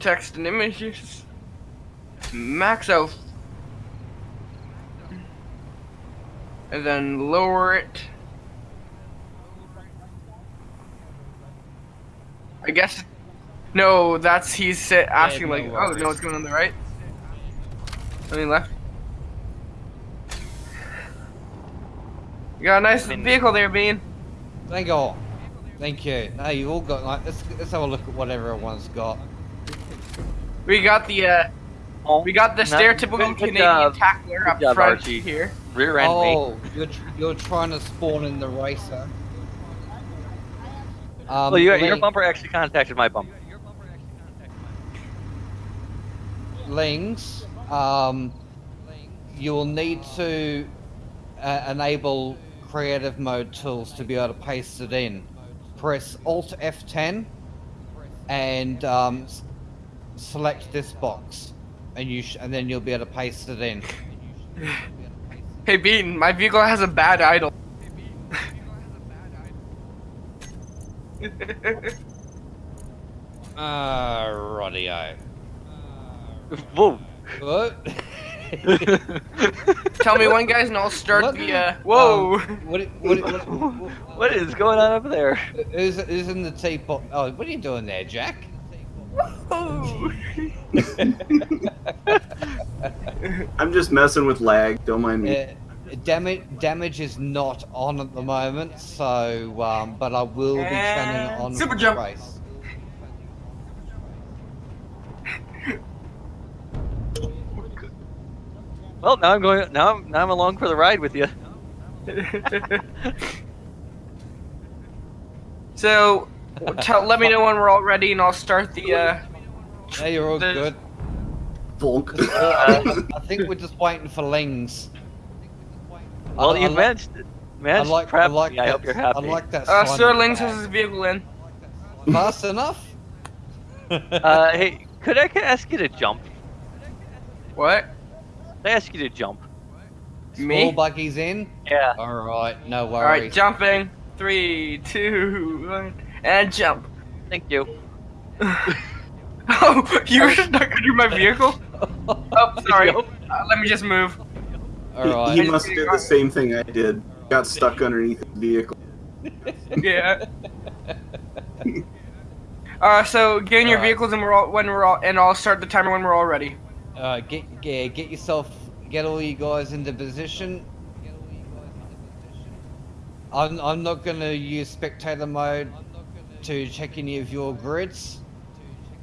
text and images. Max out. And then lower it. I guess. No, that's he's asking no like, oh worries. no, what's going on the right? I mean left. You got a nice vehicle there, Bean. Thank you. Thank you. No, you've all got like let's let's have a look at what everyone's got. We got the uh, Oh, we got the not- stereotypical good- good Canadian job. tackler up Good job, front Archie. here. Rear end me. Oh, you're tr- you're trying to spawn in the racer. Um, Well, your, your Ling- bumper actually contacted my bumper. Lings, um, you will need to uh, enable creative mode tools to be able to paste it in. Press Alt F10 and um, s- select this box, and you sh- and then you'll be able to paste it in. Hey, Bean, my vehicle has a bad idle. Ah, rightio. Whoa. What? Tell me when, guys, and I'll start What? the. Uh, whoa! Um, what, what, what, what, what is going on up there? who's, who's in the teapot? Oh, what are you doing there, Jack? Whoa. I'm just messing with lag. Don't mind me. Uh, damage damage is not on at the moment, so um, but I will be turning it And on super jump. race. Well, now I'm going. Now I'm now I'm along for the ride with you. so, tell, let me know when we're all ready, and I'll start the. Uh, Hey, you're all The- good. Volk. Uh, I think we're just waiting for Lings. Well, I- you I li- managed I managed like, prep I like me. that, I hope you're happy. I like that. uh, Sir on Lings has back. his vehicle in. Fast enough? uh, hey, could I ask you to jump? What? Could I ask you to jump? Small Me? buggies in. Yeah. All right, no All right, worries. jumping. Three, two, one, and jump. Thank you. Oh, you were stuck under my vehicle? Oh, sorry. Uh, let me just move. All He- He must do the same thing I did. Got stuck underneath the vehicle. Yeah. Uh, so get in your Alright. vehicles and we're all when we're all and I'll start the timer when we're all ready. All right, get yeah, get yourself, get all you guys into position. I'm I'm not gonna use spectator mode to check any of your grids.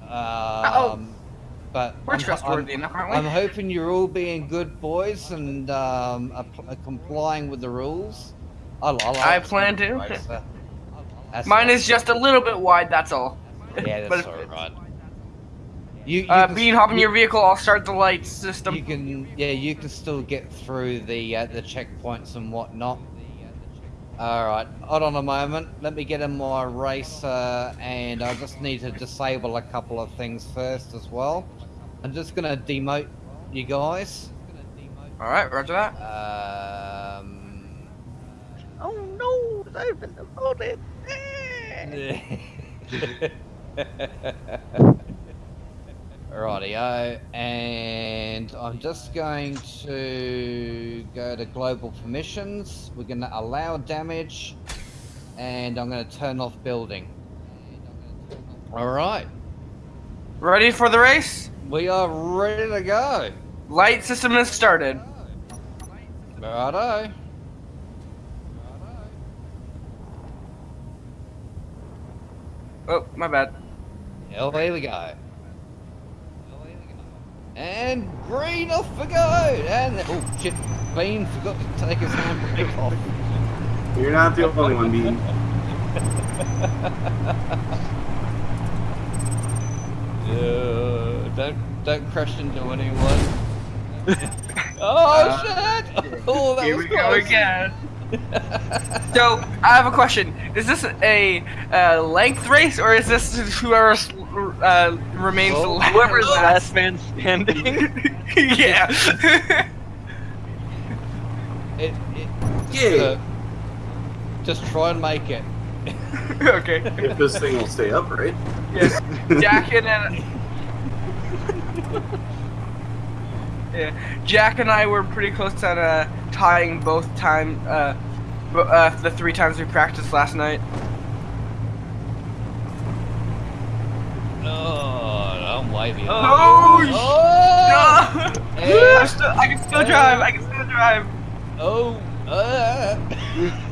Um, but We're I'm, trustworthy I'm, enough, aren't we? I'm hoping you're all being good boys and um, are, are complying with the rules. I, I, like I plan to. Mine all. is just a little bit wide. That's all. Yeah, that's alright. You, you Uh, Bean, hop in you- your vehicle. I'll start the light system. You can, yeah, you can still get through the uh, the checkpoints and whatnot. All right, hold on a moment. Let me get in my racer, and I just need to disable a couple of things first as well. I'm just gonna demote you guys. All right, Roger that. Um, Oh no! I've been demoted. Rightio, and I'm just going to go to global permissions. We're going to allow damage, and I'm going to turn off building. All right, Ready for the race? we are ready to go. Light system has started. Righto. Oh, my bad. Away we go. And green off we go. And oh shit, Bean forgot to take his handbrake off. You're not the only one, Bean. Uh, don't don't crash into anyone. oh Uh, shit! Oh, that Here was we go again. So I have a question. Is this a uh, length race or is this whoever uh, remains the Oh, last? Whoever's last man standing. yeah. It, it, Yeah. uh, just try and make it. okay. If this thing will stay upright. Yes. Jack in and Yeah, Jack and I were pretty close on uh, tying both time, uh, uh, the three times we practiced last night. Oh, I'm wavy. Oh, sh- Oh! No! I'm still, I can still drive. I can still drive. Oh! Uh.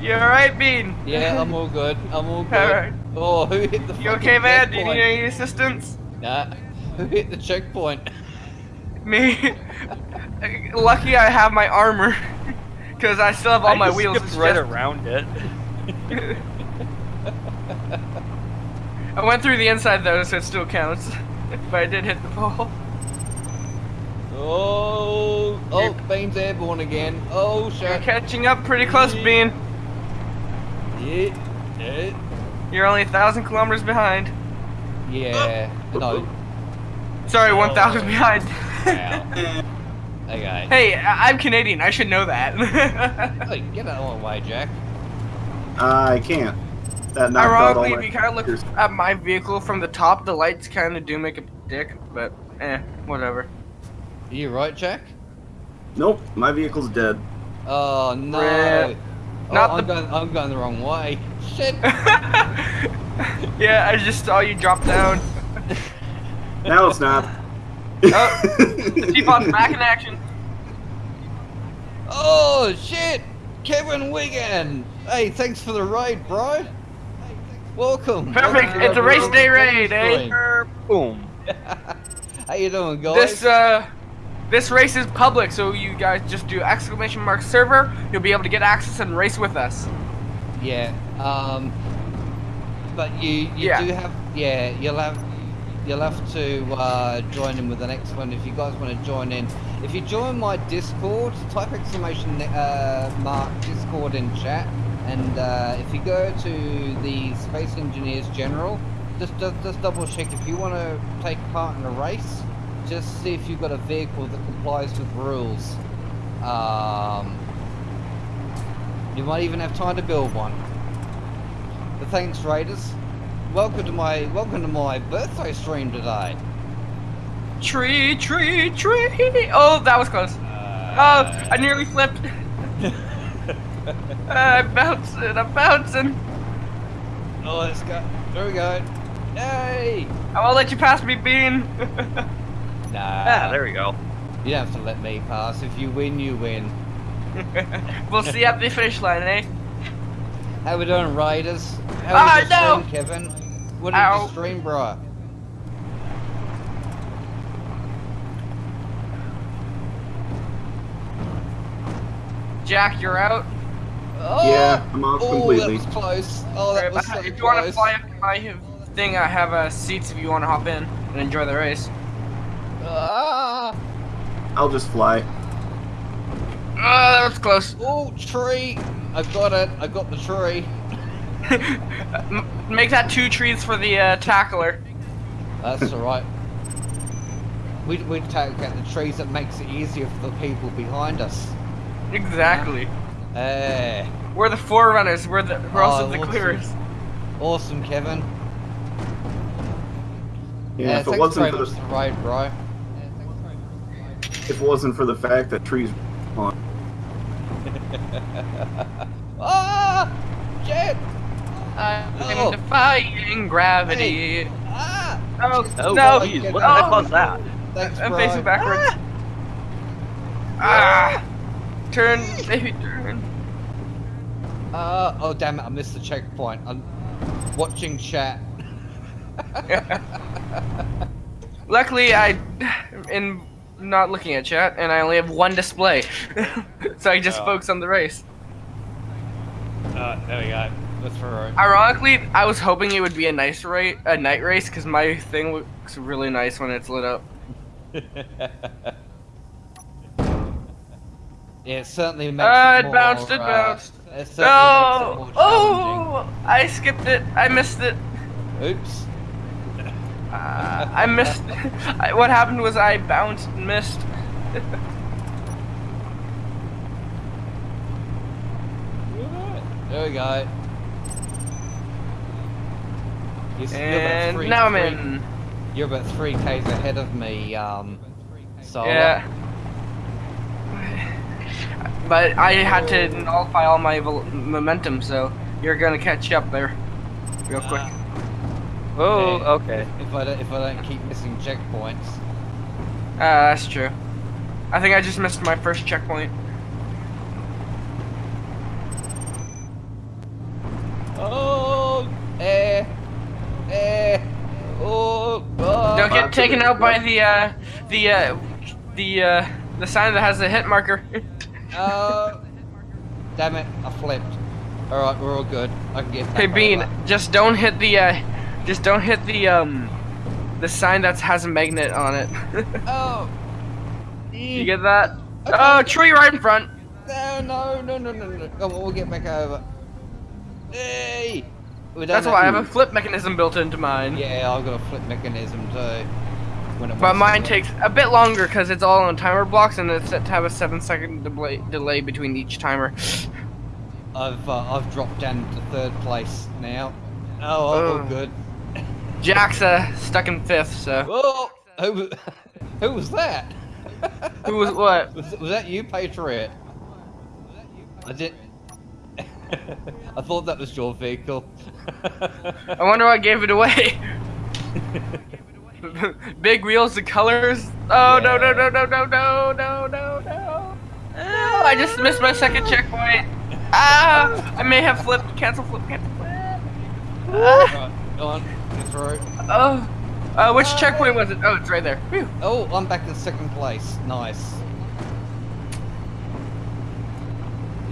You alright, Bean? Yeah, I'm all good. I'm all good. Alright. Oh, who hit the You okay, man? Do you need any assistance? Nah. Who hit the checkpoint? Me. Lucky I have my armor. Because I still have all I my just wheels. skipped It's right just- around it. I went through the inside though, so it still counts. but I did hit the pole. Oh! Oh, Bean's airborne again. Oh, shit. You're catching up pretty close, Bean. Yeah. Yeah. You're only a thousand kilometers behind. Yeah. No. Sorry, Oh. 1,000 behind. Wow. Okay. hey, I- I'm Canadian. I should know that. Hey, get out of my way, Jack. I can't. That knocked Ironically, if you kind of look fingers. at my vehicle from the top, the lights kind of do make a dick, but eh, whatever. Are you right, Jack? Nope, my vehicle's dead. Oh no! Rip. Oh, Not I'm the- going. I'm going the wrong way. Shit! yeah, I just saw you drop down. Now it's not. Oh, Keep on back in action. Oh shit! Kevin Wigan. Hey, thanks for the raid, bro. Welcome. Perfect. Welcome It's a race day raid, eh? Boom. How you doing, guys? This uh, this race is public, so you guys just do exclamation mark server. You'll be able to get access and race with us. Yeah. Um. But you you Yeah. do have yeah you'll have you'll have to uh, join in with the next one if you guys want to join in. If you join my Discord, type exclamation uh, mark Discord in chat, and uh, if you go to the Space Engineers General, just just, just double check if you want to take part in a race. Just see if you've got a vehicle that complies with rules. Um, you might even have time to build one. But thanks, Raiders. Welcome to my welcome to my birthday stream today. Tree, tree, tree. Oh, that was close. Oh, I nearly flipped. I'm bouncing. I'm bouncing. Oh, let's go. There we go. Yay! I won't let you pass me, Bean. Nah. Ah, there we go. You don't have to let me pass. If you win, you win. we'll see you at the finish line, eh? How we doing, Raiders? How Ah, no! stream, Kevin? What did Ow. you stream, bro? Jack, you're out. Oh! Yeah, I'm out oh, completely. that was close. Oh, that Alright, was but so if you want to fly up my thing, I have uh, seats if you want to hop in and enjoy the race. Ah! I'll just fly. Oh, that was close. Oh, tree! I've got it. I've got the tree. M- Make that two trees for the uh, tackler. That's alright. We we take out the trees that makes it easier for the people behind us. Exactly. Eh, We're the forerunners. We're the we're also Oh, the awesome. clearers. awesome, Kevin. Yeah, if it thanks wasn't for much the for the raid, bro. if it wasn't for the fact that trees on Ah! Shit! I'm Oh. defying gravity. Ah! Oh, Oh, no! jeez, what the heck was that? Thanks, I'm bro. facing backwards. Ah! Turn, baby, turn. Ah! oh, damn it, I missed the checkpoint. I'm watching chat. Luckily, I am not looking at chat, and I only have one display, so I just Oh. focus on the race. Uh, there we go. That's right. Ironically, I was hoping it would be a nice race, a night race, because my thing looks really nice when it's lit up. it certainly makes Uh, it it more, bounced, it uh, bounced. it No! it Oh! I skipped it. I missed it. Oops. Uh, I missed. I, what happened was I bounced and missed. There we go. You're, And three- now I'm three- in. You're about three k's ahead of me, um, So Yeah. But I had to nullify all my momentum, so you're gonna catch up there, real quick. Oh, Yeah. okay. if I don't, if I don't keep missing checkpoints. Ah, that's true. I think I just missed my first checkpoint. Oh, eh, eh, oh, oh. Don't Uh, get taken out by the uh, the uh, the uh, the sign that has the hit marker. Oh, damn it! I flipped. All right, we're all good. I can get. hey Bean, over. just don't hit the uh, just don't hit the um, the sign that has a magnet on it. Oh. you get that? Oh, tree right in front. No, no, no, no, no, no. Come on, we'll get back over. Hey! That's why I have a flip mechanism built into mine. Yeah, I've got a flip mechanism too. When it But mine takes a bit longer because it's all on timer blocks and it's set to have a seven second delay, delay between each timer. I've uh, I've dropped down to third place now. Oh, oh, good. Jack's uh, stuck in fifth, so. Oh, who was, who was that? Who was what? Was, was that you, Patriot? I did. I thought that was your vehicle. I wonder what gave it away. Big wheels, the colors. Oh no no no no no no no no no! Oh, I just missed my second checkpoint. Ah! I may have flipped. Cancel flip. Cancel flip. Ah, right, go on, oh. Uh, which checkpoint was it? Oh, it's right there. Whew. Oh, I'm back in second place. Nice.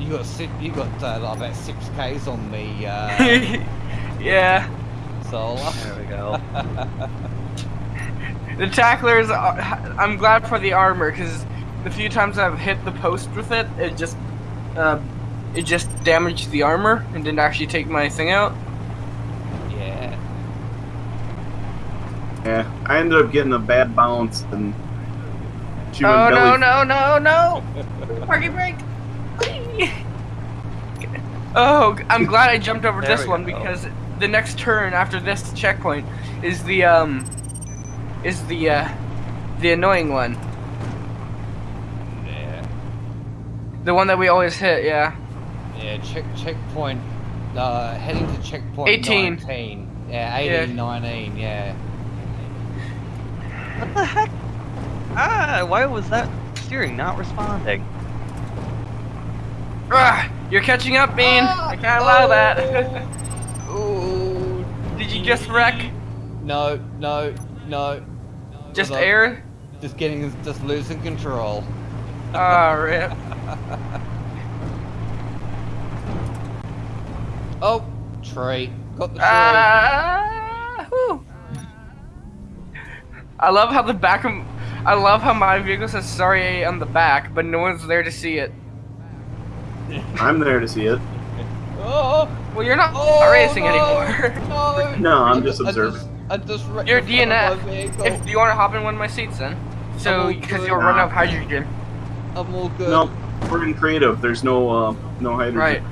You got six, you got uh, like about six k's on the uh, yeah. solar. There we go. The tacklers, are- I'm glad for the armor because the few times I've hit the post with it, it just, uh, it just damaged the armor and didn't actually take my thing out. Yeah. Yeah, I ended up getting a bad bounce and she went oh belly. no no no no! Parking brake. Oh, I'm glad I jumped over this one go. because the next turn after this checkpoint is the um, is the uh, the annoying one, Yeah. the one that we always hit. Yeah. Yeah, check checkpoint. Uh, heading to checkpoint 18. 19. Yeah, 18, Yeah. 19. Yeah. What the heck? Ah, why was that steering not responding? Ah, you're catching up, Bean. I can't allow that. Oh. Did you just wreck? No, no, no. Just on. air? Just getting, just losing control. Ah, rip. Oh, tree. Got the tree. Ah, whew. I love how the back of, I love how my vehicle says sorry on the back, but no one's there to see it. I'm there to see it. oh, Well, you're not oh, racing no, anymore. No, No, I'm I just I observing. I just You're the front of DNF. if you want to hop in one of my seats then? So, because you'll run out of hydrogen. I'm all good. No, we're in creative. There's no uh, no hydrogen. Right.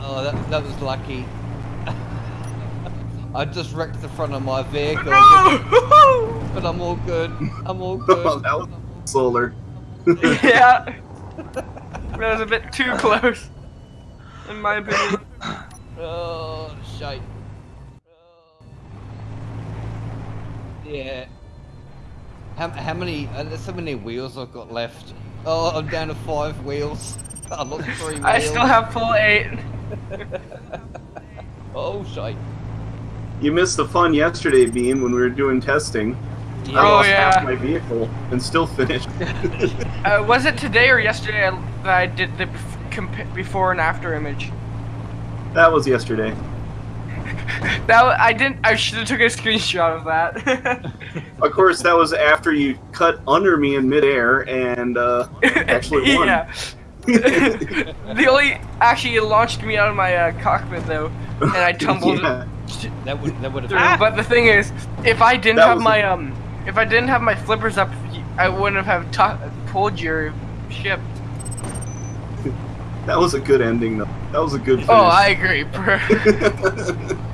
Oh, that, that was lucky. I just wrecked the front of my vehicle, No! but I'm all good. I'm all Oh, good. that was solar. yeah. That was a bit too close, in my opinion. oh, shite. Oh. Yeah. How, how many? Uh, there's so many wheels I've got left. Oh, I'm down to five wheels. I lost three wheels. I still have full eight. Oh, shite. You missed the fun yesterday, Bean, when we were doing testing. I Oh, lost yeah. half my vehicle and still finished. Uh, was it today or yesterday that I did the bef- before and after image? that was yesterday. That I didn't. I should have took a screenshot of that. Of course, that was after you cut under me in midair and uh, actually won. yeah. the only actually it launched me out of my uh, cockpit though, and I tumbled Yeah. That would that would have. But the thing is, if I didn't That have my a- um, if I didn't have my flippers up, I wouldn't have tu- pulled your ship. That was a good ending, though. That was a good finish. Oh, I agree. bro.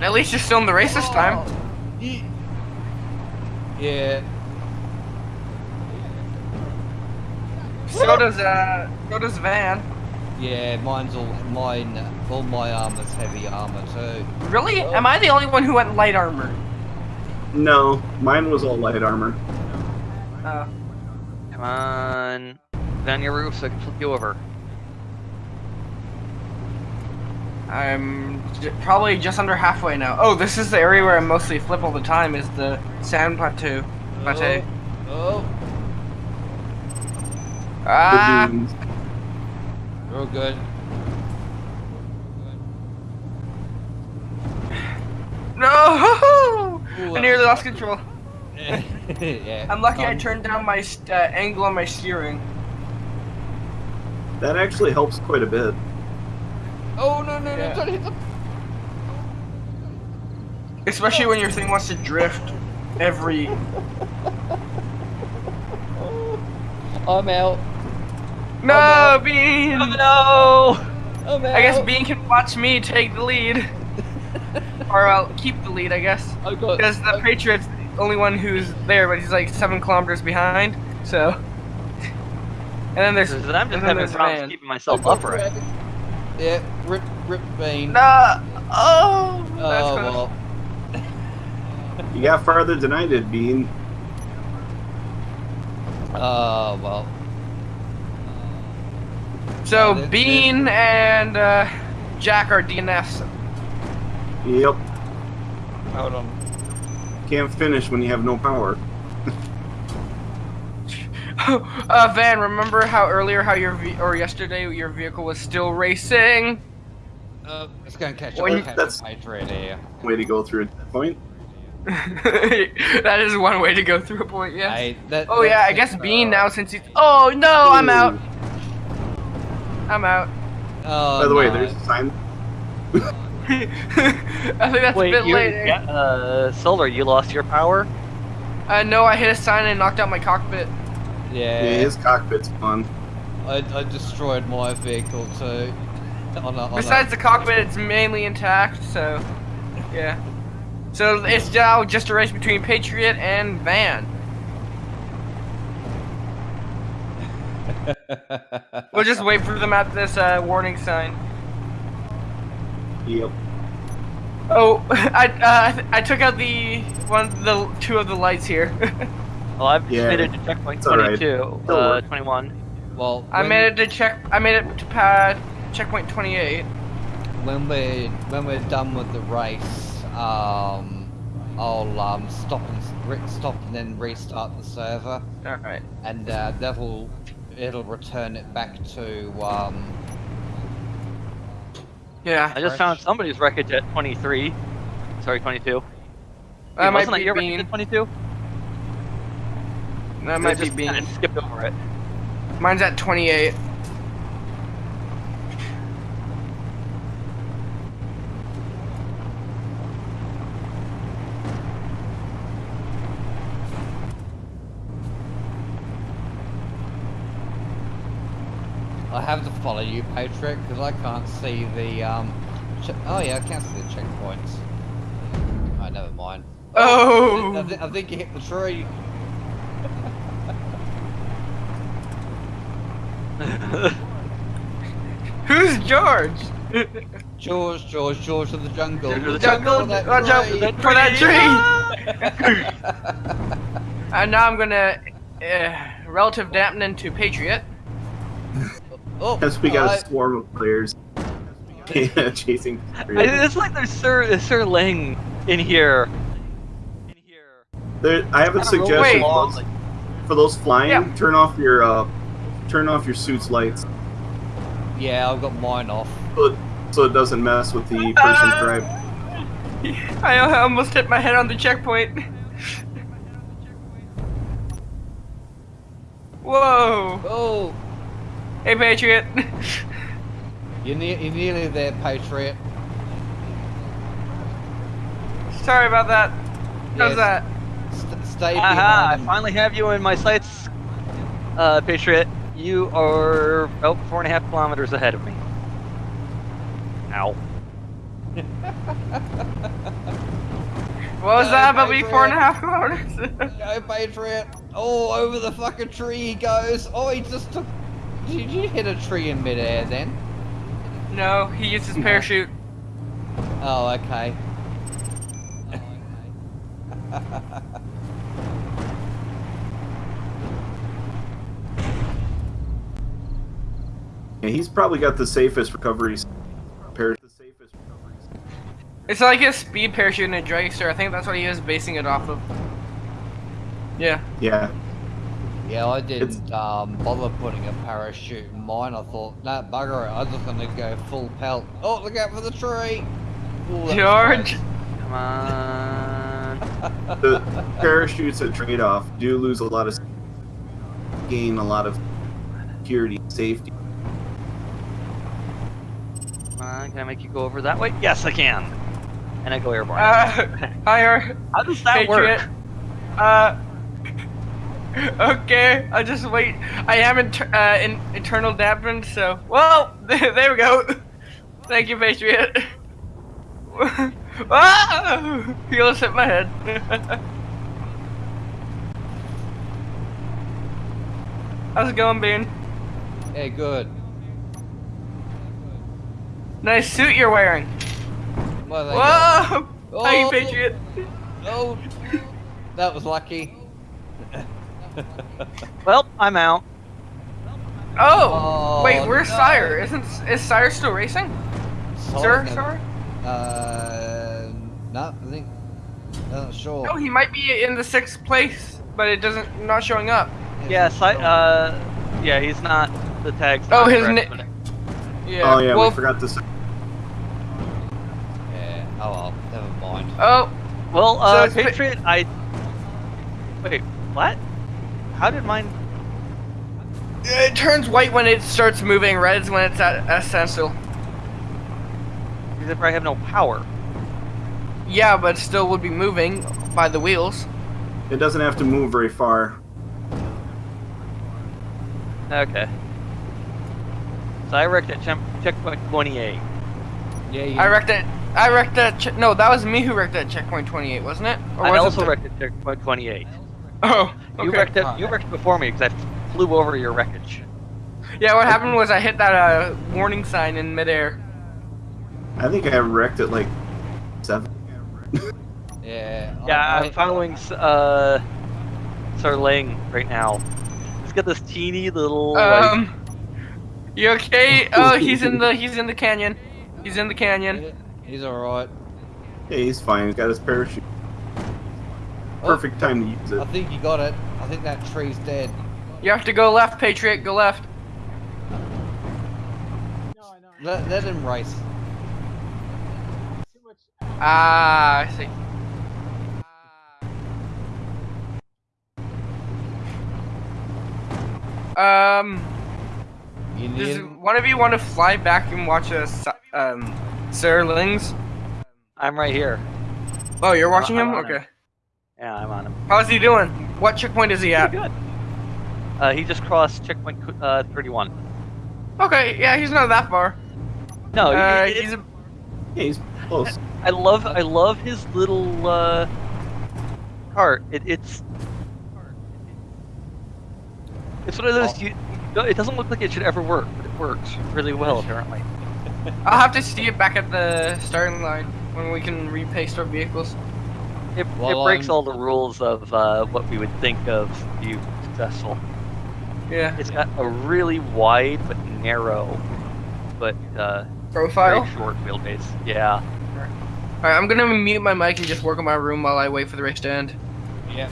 At least you're still in the race this time. Yeah. So does uh, so does Van. Yeah, mine's all mine. All my armor's heavy armor too. Really? Am I the only one who went light armor? No, mine was all light armor. Uh, Come on. Down your roof so I can flip you over. I'm j- probably just under halfway now. Oh, this is the area where I mostly flip all the time. Is the sand plateau? Plateau. Oh, Ah! The dunes. real good. No! Ooh, I nearly lost control. yeah. I'm lucky I Um, turned down my uh, angle on my steering. That actually helps quite a bit. Oh no no no! Don't hit the. Especially when your thing wants to drift every. I'm out. No, no. Bean! no! I'm out. I guess Bean can watch me take the lead. or I'll keep the lead, I guess. I got. Because the Patriot's the only one who's there, but he's like seven kilometers behind. So. And then there's. I'm just and then having there's problems Van. keeping myself upright. Yeah, rip rip bean. No! Oh! That's oh close. well. You got farther than I did, Bean. Oh well. So Bean and uh, Jack are DNFs. Yep. Hold on. Can't finish when you have no power. uh, Van, remember how earlier how your ve- or yesterday your vehicle was still racing? Uh, let's go catch When- up. That's- the Way to go through at that point. that is one way to go through a point. Yeah. Hey, that, Oh yeah, I guess Bean uh, now since he's. Oh no, I'm out. Ooh. I'm out. Oh, By the way, there's a sign. I think that's Wait, a bit you, later. yeah, uh, Solar, you lost your power? Uh, no, I hit a sign and knocked out my cockpit. Yeah, Yeah, his cockpit's fun. I, I destroyed my vehicle too. On a, on Besides the cockpit, it's mainly intact, so yeah. So it's now just a race between Patriot and Van. a... We'll just wait for them at this uh, warning sign. Yep. Oh, I uh, I took out the one, the two of the lights here. Well, I've Yeah, made it to checkpoint it's 22, It'll uh, 21. well, I made it to check. I made it to pad checkpoint 28. when we're when we're done with the race, um, I'll um stop and re- stop and then restart the server, All right. and uh, that'll it'll return it back to um. Yeah. I just found somebody's wreckage at 23. Sorry, 22. That Wait, might wasn't be that your Bean. wreckage 22? That might be just skipped over it. Mine's at 28. I have to you, because I can't see the um. Oh yeah, I can't see the checkpoints. Oh, never mind. Oh. I, thi- I think you hit the tree. Who's George? George, George, George of the jungle. George of the jungle, for that tree. for that tree. And now I'm gonna uh, relative dampening to Patriot. oh, Because we got a swarm of players yeah, chasing. I- it's like there's Sir, Sir Ling in here. In here. There, I have a I don't know, suggestion for those, for those flying. Yeah. Turn off your uh, turn off your suit's lights Yeah, I've got mine off. so it, so it doesn't mess with the person's drive. I almost hit my head on the checkpoint. Whoa! Oh, Hey, Patriot. you're, ne- you're nearly there, Patriot. Sorry about that. How's Yes. that? St- stay Aha, I behind. him. finally have you in my sights, uh, Patriot. You are about four and a half kilometers ahead of me. Ow. What was Go, that about me four and a Patriot. half kilometers? Go, Patriot! Oh, over the fucking tree he goes. Oh, he just took. Did you hit a tree in midair then? no, he used his parachute. Oh, okay. Yeah, he's probably got the safest recoveries. Par- the safest recoveries. It's like a speed parachute in a dragster. I think that's what he was basing it off of. Yeah. Yeah. Yeah, I didn't um, bother putting a parachute in mine. I thought, nah, bugger it. I'm just gonna go full pelt. Oh, look out for the tree! Ooh, George. close. Come on. The parachutes at trade off do lose a lot of gain a lot of security and safety. Come on, can I make you go over that way? Yes, I can. And I go airborne. Uh, higher. How does that Patriot. work? Uh. Okay, I'll just wait. I am in, uh, in internal dampened, so. Well, there we go. Thank you, Patriot. ah! He almost hit my head. How's it going, Bean? Hey, good. Nice suit you're wearing. Well, there you go. Whoa! Hey, Oh. Patriot. Oh, that was lucky. Well, I'm out. Oh, Oh, wait, where's no. Sire? Isn't is Sire still racing? Sir, Solid. sir? Uh, no, I think. Not sure. No, he might be in the sixth place, but it doesn't not showing up. Yeah, I, uh, yeah, he's not, the tag's Oh, not his correct, ni- but- Yeah. Oh yeah, well, we forgot this. Yeah. Oh well, never mind. Oh, Well, uh, So Patriot, I, wait, what? How did mine, it turns white when it starts moving. Red's when it's at essential. standstill. because if I have no power. Yeah, but still would be moving by the wheels. It doesn't have to move very far. Okay. So I wrecked at checkpoint 28. Yeah, you, I wrecked it. I wrecked that. No, that was me who wrecked at checkpoint 28, wasn't it? Or I was also it wrecked at checkpoint 28. Oh, You wrecked it. You wrecked before me because I flew over your wreckage. Yeah, what happened was I hit that uh, warning sign in midair. I think I wrecked it like seven. yeah. Yeah, I, I'm following s- uh, Sir Ling right now. He's got this teeny little. like- Um, you okay? Oh, he's in the he's in the canyon. He's in the canyon. He's all right. Yeah, he's fine. He's got his parachute. Oh, Perfect time to use it. I think you got it. I think that tree's dead. You have to go left, Patriot. Go left. Let, let him race. Ah, I see. Um, does one of you want to fly back and watch us, um, Sir Lings? I'm right here. Oh, you're watching I'm him? on him. Okay. Yeah, I'm on him. How's he doing? What checkpoint is he at? Pretty good. Uh, he just crossed checkpoint uh, 31. Okay, yeah, he's not that far. No, Uh, he- he's a, Yeah, he's close. I love I love his little uh, cart. It, it's it's one of those. Oh. You, no, it doesn't look like it should ever work, but it works really well apparently. I'll have to see it back at the starting line when we can repaste our vehicles. It, Well, it breaks I'm- all the rules of uh, what we would think of you successful. Yeah. It's got a really wide but narrow, but uh, Profile. very short wheelbase. Yeah. Alright, I'm gonna mute my mic and just work on my room while I wait for the race to end. Yeah.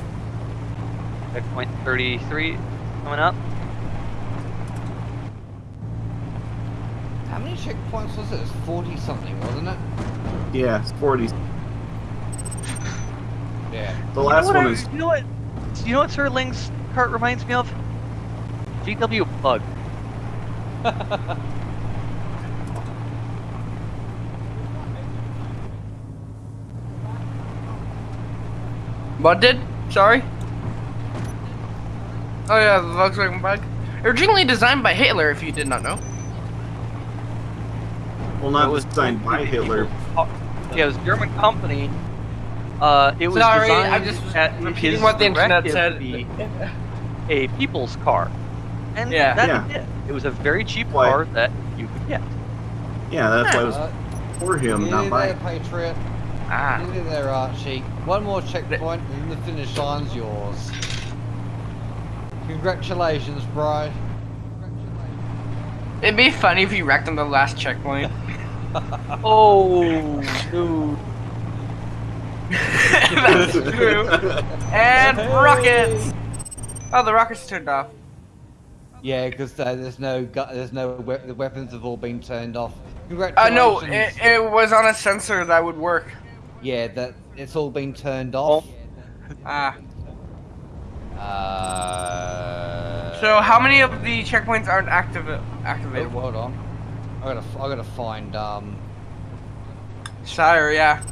Checkpoint 33 coming up. How many checkpoints was it? It was 40 something, wasn't it? Yeah, it's 40. Yeah. The You know last one I- is You know what? You know what Sir Ling's cart reminds me of? VW Bug. What did? Sorry? Oh yeah, the Volkswagen bug. Originally designed by Hitler, if you did not know. well not was designed by Hitler. Yeah, it was a German company. Uh, it was Sorry, designed I'm just at repeating what the internet said. be a people's car, and Yeah. that Yeah. it. It was a very cheap Why? car that you could get. Yeah, that's why it was Uh, for him, not nearly by. there, Patriot. Ah. Nearly there, Archie. One more checkpoint, and the finish line's yours. Congratulations, bro. It'd be funny if you wrecked on the last checkpoint. Oh, dude. That's true. And rockets. Oh, the rockets turned off. Yeah, because uh, there's no there's no we- the weapons have all been turned off. Uh, no, it, it was on a sensor that would work. Yeah, that it's all been turned off. Ah. Uh. So how many of the checkpoints aren't active Oh, activated? hold on. I gotta I gotta find um. Sire, yeah.